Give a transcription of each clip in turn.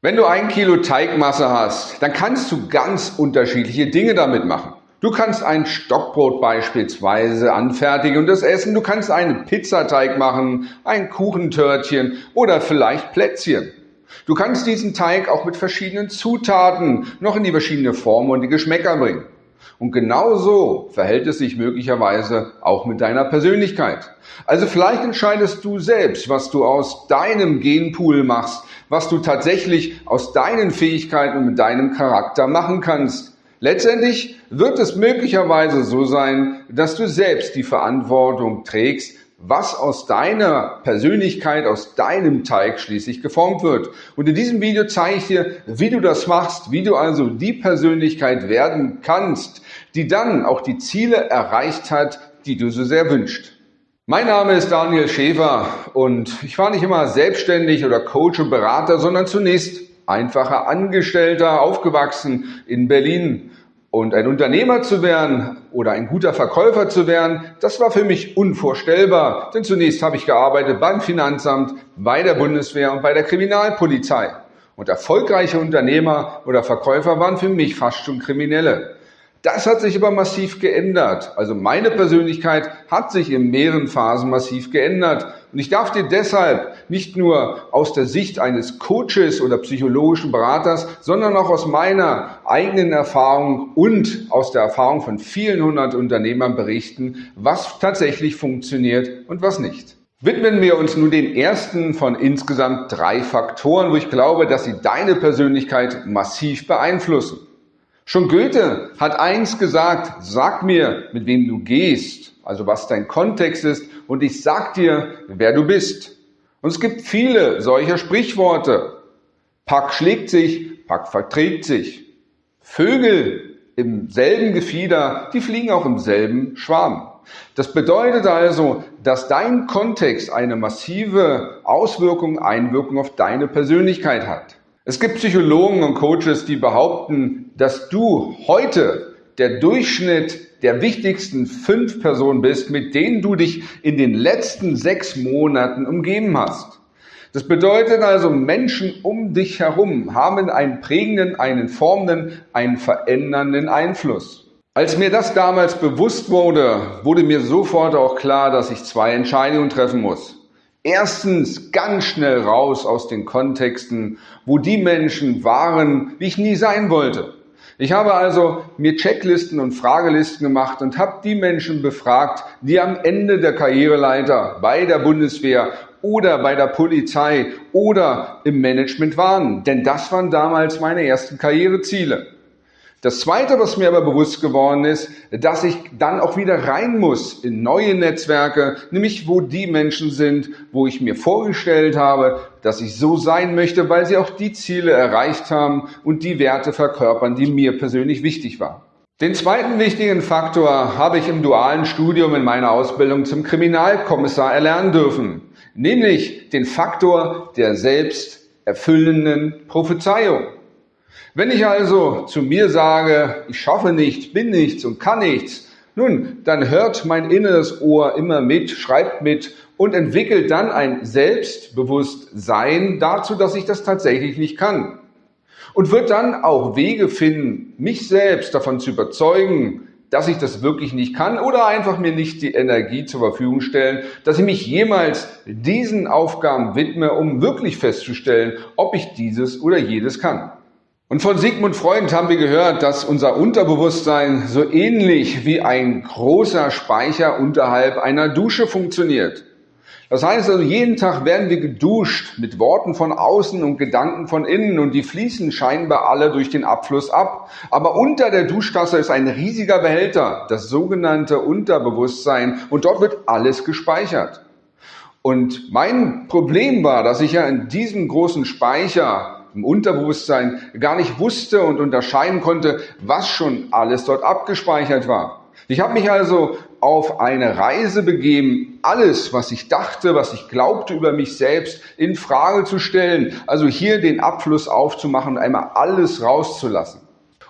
Wenn du ein Kilo Teigmasse hast, dann kannst du ganz unterschiedliche Dinge damit machen. Du kannst ein Stockbrot beispielsweise anfertigen und das essen. Du kannst einen Pizzateig machen, ein Kuchentörtchen oder vielleicht Plätzchen. Du kannst diesen Teig auch mit verschiedenen Zutaten noch in die verschiedenen Formen und die Geschmäcker bringen. Und genauso verhält es sich möglicherweise auch mit deiner Persönlichkeit. Also vielleicht entscheidest du selbst, was du aus deinem Genpool machst, was du tatsächlich aus deinen Fähigkeiten und mit deinem Charakter machen kannst. Letztendlich wird es möglicherweise so sein, dass du selbst die Verantwortung trägst, was aus deiner Persönlichkeit, aus deinem Teig schließlich geformt wird. Und in diesem Video zeige ich dir, wie du das machst, wie du also die Persönlichkeit werden kannst, die dann auch die Ziele erreicht hat, die du so sehr wünschst. Mein Name ist Daniel Schäfer und ich war nicht immer selbstständig oder Coach und Berater, sondern zunächst einfacher Angestellter, aufgewachsen in Berlin und ein Unternehmer zu werden oder ein guter Verkäufer zu werden, das war für mich unvorstellbar. Denn zunächst habe ich gearbeitet beim Finanzamt, bei der Bundeswehr und bei der Kriminalpolizei. Und erfolgreiche Unternehmer oder Verkäufer waren für mich fast schon Kriminelle. Das hat sich aber massiv geändert. Also meine Persönlichkeit hat sich in mehreren Phasen massiv geändert. Und ich darf dir deshalb nicht nur aus der Sicht eines Coaches oder psychologischen Beraters, sondern auch aus meiner eigenen Erfahrung und aus der Erfahrung von vielen hundert Unternehmern berichten, was tatsächlich funktioniert und was nicht. Widmen wir uns nun den ersten von insgesamt drei Faktoren, wo ich glaube, dass sie deine Persönlichkeit massiv beeinflussen. Schon Goethe hat eins gesagt, sag mir, mit wem du gehst, also was dein Kontext ist, und ich sag dir, wer du bist. Und es gibt viele solcher Sprichworte. Pack schlägt sich, Pack verträgt sich. Vögel im selben Gefieder, die fliegen auch im selben Schwarm. Das bedeutet also, dass dein Kontext eine massive Auswirkung, Einwirkung auf deine Persönlichkeit hat. Es gibt Psychologen und Coaches, die behaupten, dass du heute der Durchschnitt der wichtigsten fünf Personen bist, mit denen du dich in den letzten sechs Monaten umgeben hast. Das bedeutet also, Menschen um dich herum haben einen prägenden, einen formenden, einen verändernden Einfluss. Als mir das damals bewusst wurde, wurde mir sofort auch klar, dass ich zwei Entscheidungen treffen muss. Erstens ganz schnell raus aus den Kontexten, wo die Menschen waren, wie ich nie sein wollte. Ich habe also mir Checklisten und Fragelisten gemacht und habe die Menschen befragt, die am Ende der Karriereleiter bei der Bundeswehr oder bei der Polizei oder im Management waren. Denn das waren damals meine ersten Karriereziele. Das Zweite, was mir aber bewusst geworden ist, dass ich dann auch wieder rein muss in neue Netzwerke, nämlich wo die Menschen sind, wo ich mir vorgestellt habe, dass ich so sein möchte, weil sie auch die Ziele erreicht haben und die Werte verkörpern, die mir persönlich wichtig waren. Den zweiten wichtigen Faktor habe ich im dualen Studium in meiner Ausbildung zum Kriminalkommissar erlernen dürfen, nämlich den Faktor der selbsterfüllenden Prophezeiung. Wenn ich also zu mir sage, ich schaffe nichts, bin nichts und kann nichts, nun, dann hört mein inneres Ohr immer mit, schreibt mit und entwickelt dann ein Selbstbewusstsein dazu, dass ich das tatsächlich nicht kann. Und wird dann auch Wege finden, mich selbst davon zu überzeugen, dass ich das wirklich nicht kann oder einfach mir nicht die Energie zur Verfügung stellen, dass ich mich jemals diesen Aufgaben widme, um wirklich festzustellen, ob ich dieses oder jedes kann. Und von Sigmund Freund haben wir gehört, dass unser Unterbewusstsein so ähnlich wie ein großer Speicher unterhalb einer Dusche funktioniert. Das heißt also, jeden Tag werden wir geduscht mit Worten von außen und Gedanken von innen und die fließen scheinbar alle durch den Abfluss ab. Aber unter der Duschtasse ist ein riesiger Behälter, das sogenannte Unterbewusstsein und dort wird alles gespeichert. Und mein Problem war, dass ich ja in diesem großen Speicher im Unterbewusstsein gar nicht wusste und unterscheiden konnte, was schon alles dort abgespeichert war. Ich habe mich also auf eine Reise begeben, alles, was ich dachte, was ich glaubte über mich selbst, in Frage zu stellen. Also hier den Abfluss aufzumachen und einmal alles rauszulassen.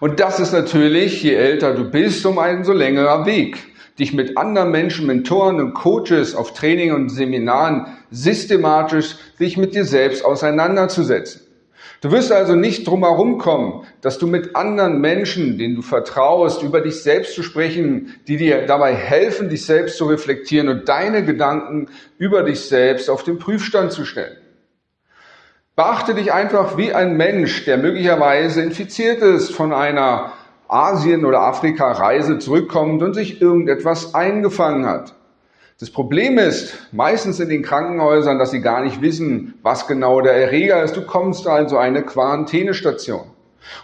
Und das ist natürlich, je älter du bist, um einen so längerer Weg dich mit anderen Menschen, Mentoren und Coaches auf Training und Seminaren systematisch sich mit dir selbst auseinanderzusetzen. Du wirst also nicht drum herum kommen, dass du mit anderen Menschen, denen du vertraust, über dich selbst zu sprechen, die dir dabei helfen, dich selbst zu reflektieren und deine Gedanken über dich selbst auf den Prüfstand zu stellen. Beachte dich einfach wie ein Mensch, der möglicherweise infiziert ist von einer Asien- oder Afrika-Reise zurückkommt und sich irgendetwas eingefangen hat. Das Problem ist meistens in den Krankenhäusern, dass sie gar nicht wissen, was genau der Erreger ist. Du kommst also eine Quarantänestation.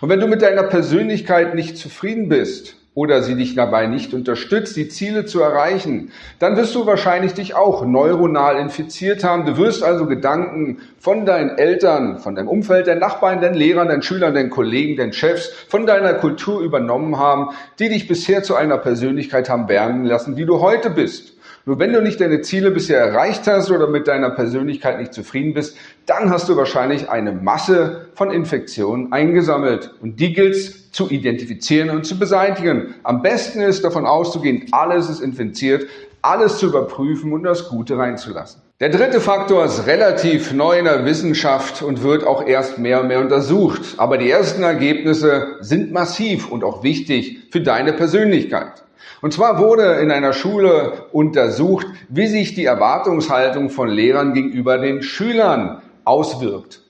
Und wenn du mit deiner Persönlichkeit nicht zufrieden bist oder sie dich dabei nicht unterstützt, die Ziele zu erreichen, dann wirst du wahrscheinlich dich auch neuronal infiziert haben. Du wirst also Gedanken von deinen Eltern, von deinem Umfeld, deinen Nachbarn, deinen Lehrern, deinen Schülern, deinen Kollegen, deinen Chefs, von deiner Kultur übernommen haben, die dich bisher zu einer Persönlichkeit haben werden lassen, die du heute bist. Nur wenn du nicht deine Ziele bisher erreicht hast oder mit deiner Persönlichkeit nicht zufrieden bist, dann hast du wahrscheinlich eine Masse von Infektionen eingesammelt. Und die gilt es zu identifizieren und zu beseitigen. Am besten ist davon auszugehen, alles ist infiziert, alles zu überprüfen und das Gute reinzulassen. Der dritte Faktor ist relativ neu in der Wissenschaft und wird auch erst mehr und mehr untersucht. Aber die ersten Ergebnisse sind massiv und auch wichtig für deine Persönlichkeit. Und zwar wurde in einer Schule untersucht, wie sich die Erwartungshaltung von Lehrern gegenüber den Schülern auswirkt.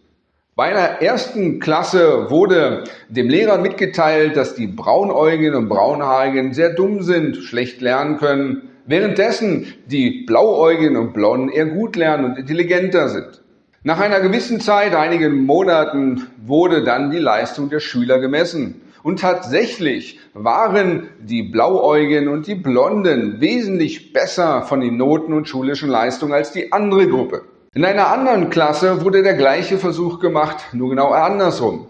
Bei einer ersten Klasse wurde dem Lehrer mitgeteilt, dass die Braunäugigen und Braunhaarigen sehr dumm sind, schlecht lernen können, währenddessen die Blauäugigen und Blonden eher gut lernen und intelligenter sind. Nach einer gewissen Zeit, einigen Monaten, wurde dann die Leistung der Schüler gemessen. Und tatsächlich waren die Blauäugigen und die Blonden wesentlich besser von den Noten und schulischen Leistungen als die andere Gruppe. In einer anderen Klasse wurde der gleiche Versuch gemacht, nur genau andersrum.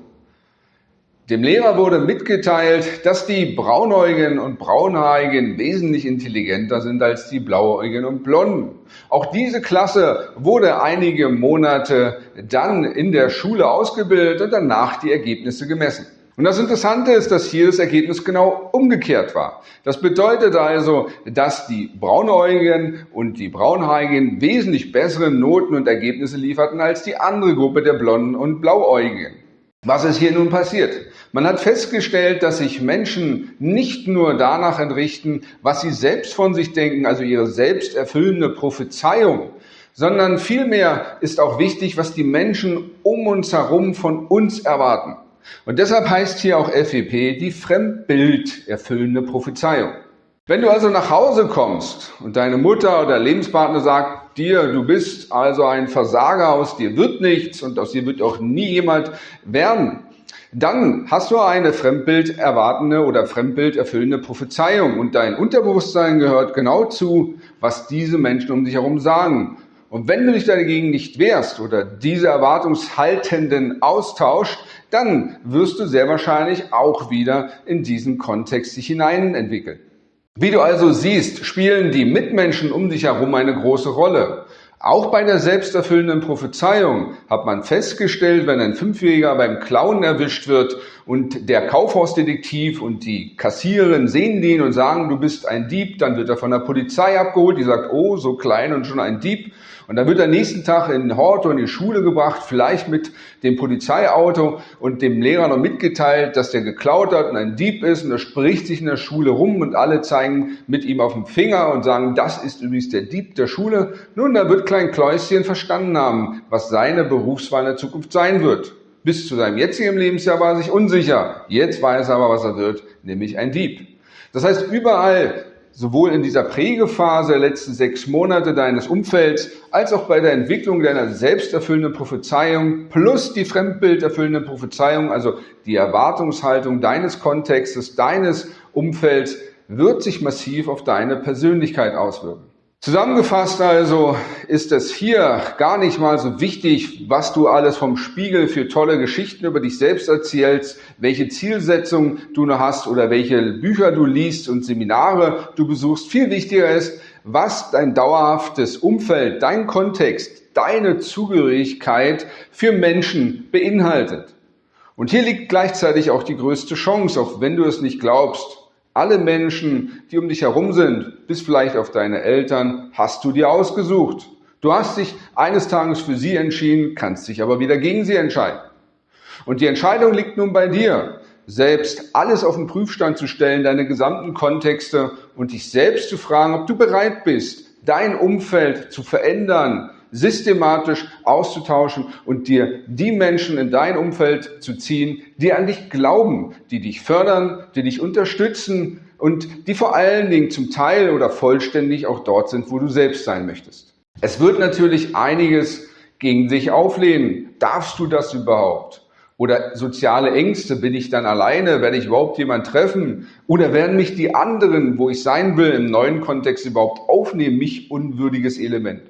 Dem Lehrer wurde mitgeteilt, dass die Braunäugigen und Braunhaarigen wesentlich intelligenter sind als die Blauäugigen und Blonden. Auch diese Klasse wurde einige Monate dann in der Schule ausgebildet und danach die Ergebnisse gemessen. Und das Interessante ist, dass hier das Ergebnis genau umgekehrt war. Das bedeutet also, dass die Braunäugigen und die Braunhaarigen wesentlich bessere Noten und Ergebnisse lieferten als die andere Gruppe der Blonden und Blauäugigen. Was ist hier nun passiert? Man hat festgestellt, dass sich Menschen nicht nur danach entrichten, was sie selbst von sich denken, also ihre selbsterfüllende Prophezeiung, sondern vielmehr ist auch wichtig, was die Menschen um uns herum von uns erwarten. Und deshalb heißt hier auch FEP die Fremdbild erfüllende Prophezeiung. Wenn du also nach Hause kommst und deine Mutter oder Lebenspartner sagt dir, du bist also ein Versager, aus dir wird nichts und aus dir wird auch nie jemand werden, dann hast du eine Fremdbild erwartende oder Fremdbild erfüllende Prophezeiung und dein Unterbewusstsein gehört genau zu, was diese Menschen um dich herum sagen. Und wenn du dich dagegen nicht wehrst oder diese Erwartungshaltenden austauscht, dann wirst du sehr wahrscheinlich auch wieder in diesen Kontext sich hinein entwickeln. Wie du also siehst, spielen die Mitmenschen um dich herum eine große Rolle. Auch bei der selbsterfüllenden Prophezeiung hat man festgestellt, wenn ein Fünfjähriger beim Klauen erwischt wird und der Kaufhausdetektiv und die Kassiererin sehen den und sagen, du bist ein Dieb, dann wird er von der Polizei abgeholt, die sagt, oh, so klein und schon ein Dieb. Und dann wird er nächsten Tag in den Hort oder in die Schule gebracht, vielleicht mit dem Polizeiauto und dem Lehrer noch mitgeteilt, dass der geklaut hat und ein Dieb ist und er spricht sich in der Schule rum und alle zeigen mit ihm auf dem Finger und sagen, das ist übrigens der Dieb der Schule. Nun, da wird Klein Kläuschen verstanden haben, was seine Berufswahl in der Zukunft sein wird. Bis zu seinem jetzigen Lebensjahr war er sich unsicher. Jetzt weiß er aber, was er wird, nämlich ein Dieb. Das heißt, überall sowohl in dieser Prägephase der letzten sechs Monate deines Umfelds als auch bei der Entwicklung deiner selbsterfüllenden Prophezeiung plus die fremdbilderfüllende Prophezeiung, also die Erwartungshaltung deines Kontextes, deines Umfelds, wird sich massiv auf deine Persönlichkeit auswirken. Zusammengefasst also ist es hier gar nicht mal so wichtig, was du alles vom Spiegel für tolle Geschichten über dich selbst erzählst, welche Zielsetzung du noch hast oder welche Bücher du liest und Seminare du besuchst. Viel wichtiger ist, was dein dauerhaftes Umfeld, dein Kontext, deine Zugehörigkeit für Menschen beinhaltet. Und hier liegt gleichzeitig auch die größte Chance, auch wenn du es nicht glaubst. Alle Menschen, die um dich herum sind, bis vielleicht auf deine Eltern, hast du dir ausgesucht. Du hast dich eines Tages für sie entschieden, kannst dich aber wieder gegen sie entscheiden. Und die Entscheidung liegt nun bei dir, selbst alles auf den Prüfstand zu stellen, deine gesamten Kontexte und dich selbst zu fragen, ob du bereit bist, dein Umfeld zu verändern, systematisch auszutauschen und dir die Menschen in dein Umfeld zu ziehen, die an dich glauben, die dich fördern, die dich unterstützen und die vor allen Dingen zum Teil oder vollständig auch dort sind, wo du selbst sein möchtest. Es wird natürlich einiges gegen sich auflehnen. Darfst du das überhaupt? Oder soziale Ängste, bin ich dann alleine, werde ich überhaupt jemand treffen? Oder werden mich die anderen, wo ich sein will, im neuen Kontext überhaupt aufnehmen, mich unwürdiges Element?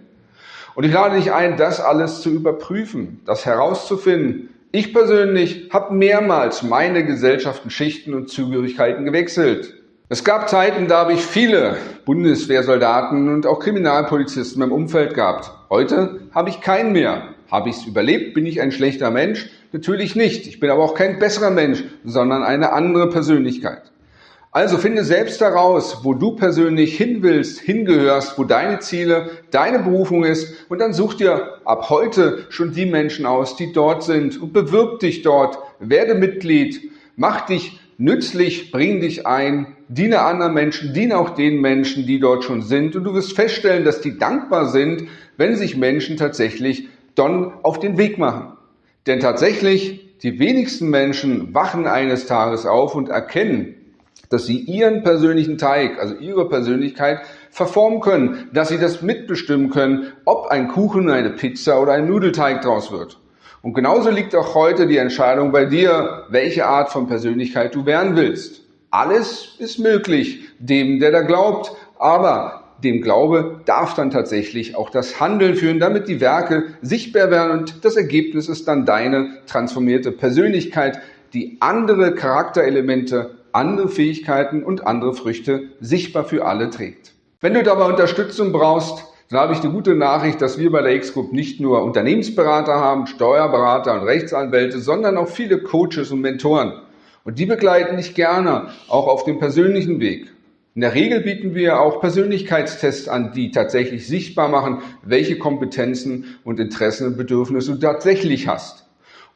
Und ich lade dich ein, das alles zu überprüfen, das herauszufinden. Ich persönlich habe mehrmals meine Gesellschaften, Schichten und Zugehörigkeiten gewechselt. Es gab Zeiten, da habe ich viele Bundeswehrsoldaten und auch Kriminalpolizisten im Umfeld gehabt. Heute habe ich keinen mehr. Habe ich es überlebt? Bin ich ein schlechter Mensch? Natürlich nicht. Ich bin aber auch kein besserer Mensch, sondern eine andere Persönlichkeit. Also finde selbst heraus, wo du persönlich hin willst, hingehörst, wo deine Ziele, deine Berufung ist. Und dann such dir ab heute schon die Menschen aus, die dort sind. Und bewirb dich dort, werde Mitglied, mach dich nützlich, bring dich ein, diene anderen Menschen, diene auch den Menschen, die dort schon sind. Und du wirst feststellen, dass die dankbar sind, wenn sich Menschen tatsächlich dann auf den Weg machen. Denn tatsächlich, die wenigsten Menschen wachen eines Tages auf und erkennen, dass sie ihren persönlichen Teig, also ihre Persönlichkeit, verformen können, dass sie das mitbestimmen können, ob ein Kuchen, eine Pizza oder ein Nudelteig draus wird. Und genauso liegt auch heute die Entscheidung bei dir, welche Art von Persönlichkeit du werden willst. Alles ist möglich, dem, der da glaubt, aber dem Glaube darf dann tatsächlich auch das Handeln führen, damit die Werke sichtbar werden und das Ergebnis ist dann deine transformierte Persönlichkeit, die andere Charakterelemente andere Fähigkeiten und andere Früchte sichtbar für alle trägt. Wenn du dabei Unterstützung brauchst, dann habe ich die gute Nachricht, dass wir bei der X-Group nicht nur Unternehmensberater haben, Steuerberater und Rechtsanwälte, sondern auch viele Coaches und Mentoren. Und die begleiten dich gerne auch auf dem persönlichen Weg. In der Regel bieten wir auch Persönlichkeitstests an, die tatsächlich sichtbar machen, welche Kompetenzen und Interessen und Bedürfnisse du tatsächlich hast.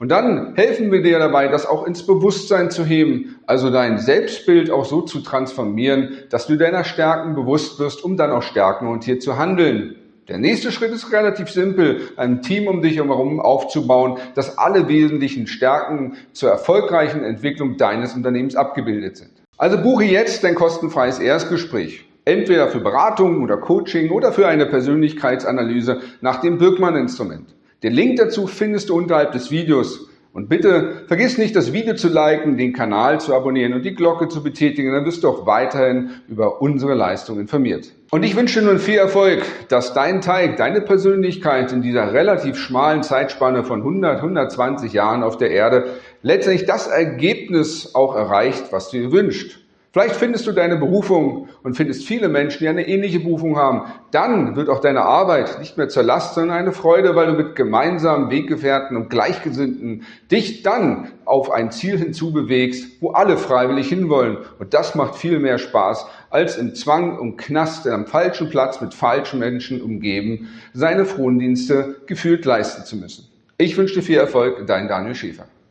Und dann helfen wir dir dabei, das auch ins Bewusstsein zu heben, also dein Selbstbild auch so zu transformieren, dass du deiner Stärken bewusst wirst, um dann auch stärkenorientiert zu handeln. Der nächste Schritt ist relativ simpel, ein Team um dich herum aufzubauen, dass alle wesentlichen Stärken zur erfolgreichen Entwicklung deines Unternehmens abgebildet sind. Also buche jetzt dein kostenfreies Erstgespräch. Entweder für Beratung oder Coaching oder für eine Persönlichkeitsanalyse nach dem Birkmann-Instrument. Den Link dazu findest du unterhalb des Videos. Und bitte vergiss nicht, das Video zu liken, den Kanal zu abonnieren und die Glocke zu betätigen, dann wirst du auch weiterhin über unsere Leistung informiert. Und ich wünsche dir nun viel Erfolg, dass dein Teig, deine Persönlichkeit in dieser relativ schmalen Zeitspanne von 100, 120 Jahren auf der Erde letztendlich das Ergebnis auch erreicht, was du dir wünschst. Vielleicht findest du deine Berufung und findest viele Menschen, die eine ähnliche Berufung haben. Dann wird auch deine Arbeit nicht mehr zur Last, sondern eine Freude, weil du mit gemeinsamen Weggefährten und Gleichgesinnten dich dann auf ein Ziel hinzubewegst, wo alle freiwillig hinwollen. Und das macht viel mehr Spaß, als im Zwang und Knast am falschen Platz mit falschen Menschen umgeben, seine Frondienste gefühlt leisten zu müssen. Ich wünsche dir viel Erfolg, dein Daniel Schäfer.